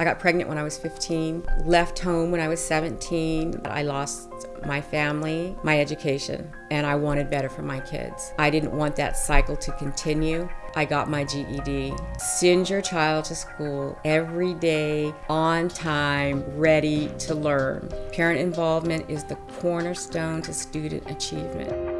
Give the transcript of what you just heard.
I got pregnant when I was 15, left home when I was 17. I lost my family, my education, and I wanted better for my kids. I didn't want that cycle to continue. I got my GED. Send your child to school every day, on time, ready to learn. Parent involvement is the cornerstone to student achievement.